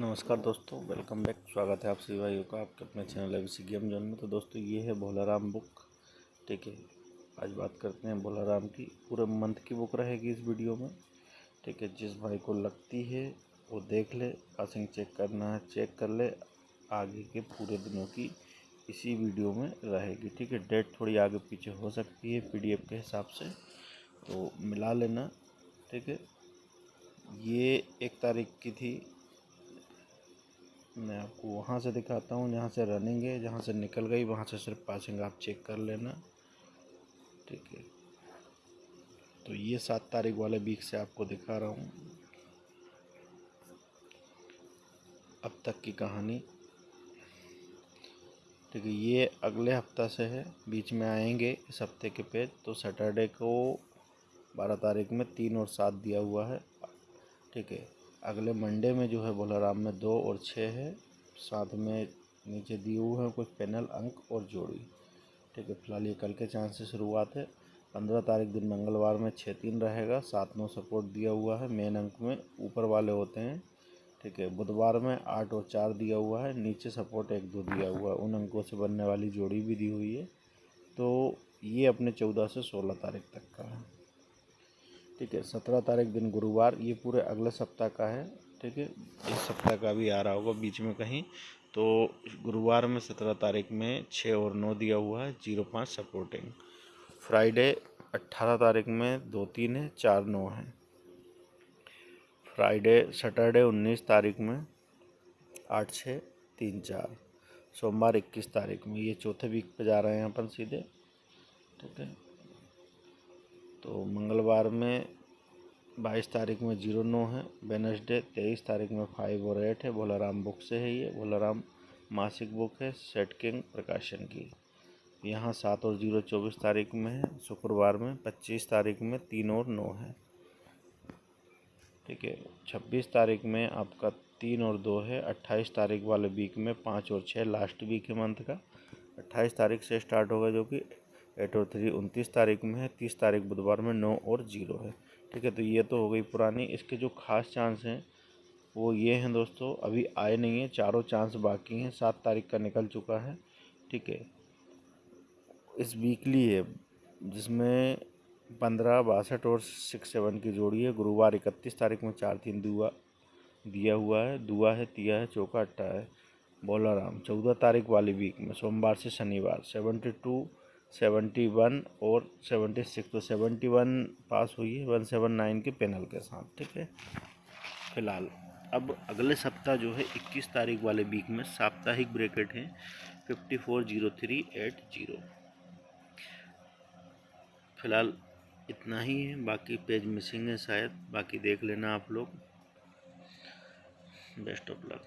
नमस्कार दोस्तों welcome back स्वागत है आप सभी भाइयों का आपके अपने चैनल एबीसी गेम जोन में। तो दोस्तों, ये है भोलाराम बुक ठीक है, आज बात करते हैं भोलाराम की, पूरे मंथ की बुक रहेगी इस वीडियो में। ठीक है, जिस भाई को लगती है, वो देख ले पासिंग चेक करना है चेक कर ले, आगे के पूरे दिनों की इसी वीडियो में रहेगी। ठीक है डेट थोड़ी आगे पीछे हो सकती है पीडीएफ के हिसाब से तो मिला लेना। ठीक है, ये एक तारीख की थी मैं आपको वहाँ से दिखाता हूँ, जहाँ से रनिंग है, जहाँ से निकल गई, वहाँ से सिर्फ़ पासिंग आप चेक कर लेना। ठीक है। तो ये सात तारीख वाले वीक से आपको दिखा रहा हूँ। अब तक की कहानी। ठीक है, ये अगले हफ़्ता से है, बीच में आएँगे इस हफ़्ते के पेज तो सैटरडे को बारह तारीख में तीन और सात दिया हुआ है। ठीक है। अगले मंडे में जो है बोलाराम में दो और छः है। साथ में नीचे दिए हुए हैं कुछ पैनल, अंक और जोड़ी। ठीक है, फ़िलहाल ये कल के चांस से शुरुआत है। पंद्रह तारीख दिन मंगलवार में छः तीन रहेगा। सात नौ सपोर्ट दिया हुआ है। मेन अंक में ऊपर वाले होते हैं। ठीक है, बुधवार में आठ और चार दिया हुआ है। नीचे सपोर्ट एक दो दिया हुआ है। उन अंकों से बनने वाली जोड़ी भी दी हुई है। तो ये अपने चौदह से सोलह तारीख तक का है। ठीक है, सत्रह तारीख दिन गुरुवार, ये पूरे अगले सप्ताह का है, ठीक है? इस सप्ताह का भी आ रहा होगा बीच में कहीं। तो गुरुवार में सत्रह तारीख में छः और नौ दिया हुआ है, ज़ीरो पाँच सपोर्टिंग। फ्राइडे अट्ठारह तारीख में दो तीन है, चार नौ है। फ्राइडे, सैटरडे उन्नीस तारीख में आठ छः तीन चार। सोमवार इक्कीस तारीख में, ये चौथे वीक पे जा रहे हैं अपन सीधे, ठीक है? तो मंगलवार में बाईस तारीख में ज़ीरो नौ है, वेनसडे तेईस तारीख में फाइव और एट है, भोलाराम बुक से है ये, भोलाराम मासिक बुक है सेट किंग प्रकाशन की। यहाँ सात और ज़ीरो चौबीस तारीख में है, शुक्रवार में, पच्चीस तारीख में तीन और नौ है। ठीक है, छब्बीस तारीख में आपका तीन और दो है, अट्ठाईस तारीख वाले वीक में पाँच और छः लास्ट वीक है मंथ का। अट्ठाईस तारीख से स्टार्ट होगा जो कि एट और थ्री उनतीस तारीख में है, तीस तारीख बुधवार में नौ और ज़ीरो है। ठीक है तो ये तो हो गई पुरानी। इसके जो खास चांस हैं, वो ये हैं दोस्तों, अभी आए नहीं हैं, चारों चांस बाकी हैं, सात तारीख का निकल चुका है। ठीक है, इस वीकली है, जिसमें पंद्रह, बासठ और सिक्स सेवन की जोड़ी है। गुरुवार इकतीस तारीख में चार तीन दुआ दिया हुआ है, दुआ है, तिया है, चौका अट्टा है बोलाराम चौदह तारीख वाली वीक में, सोमवार से शनिवार सेवेंटी टू सेवेंटी वन और सेवेंटी सिक्स तो सेवेंटी वन पास हुई है, वन सेवन नाइन के पैनल के साथ, ठीक है? फ़िलहाल, अब अगले सप्ताह जो है, इक्कीस तारीख वाले वीक में साप्ताहिक ब्रेकेट है fifty four zero three eight zero फ़िलहाल, इतना ही है, बाकी पेज मिसिंग है शायद, बाकी देख लेना आप लोग। Best of luck